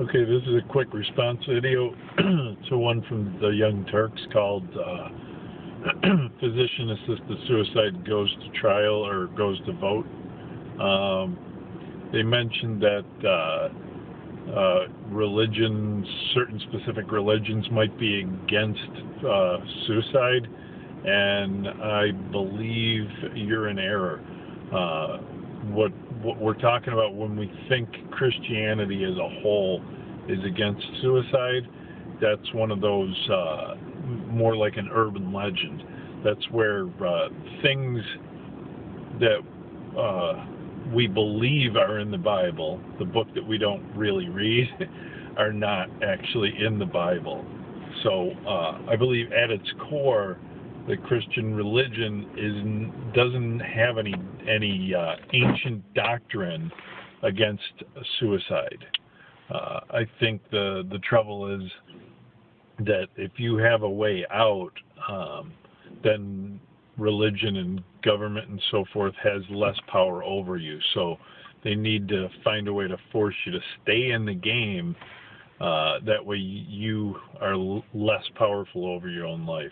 Okay, this is a quick response video to one from the Young Turks called uh, Physician Assisted Suicide Goes to Trial or Goes to Vote. Um, they mentioned that uh, uh, religions, certain specific religions, might be against uh, suicide, and I believe you're in error. Uh, what what we're talking about when we think Christianity as a whole is against suicide, that's one of those uh, more like an urban legend. That's where uh, things that uh, we believe are in the Bible, the book that we don't really read, are not actually in the Bible. So uh, I believe at its core, the Christian religion is doesn't have any any uh, ancient doctrine against suicide. Uh, I think the the trouble is that if you have a way out, um, then religion and government and so forth has less power over you. So they need to find a way to force you to stay in the game. Uh, that way you are less powerful over your own life.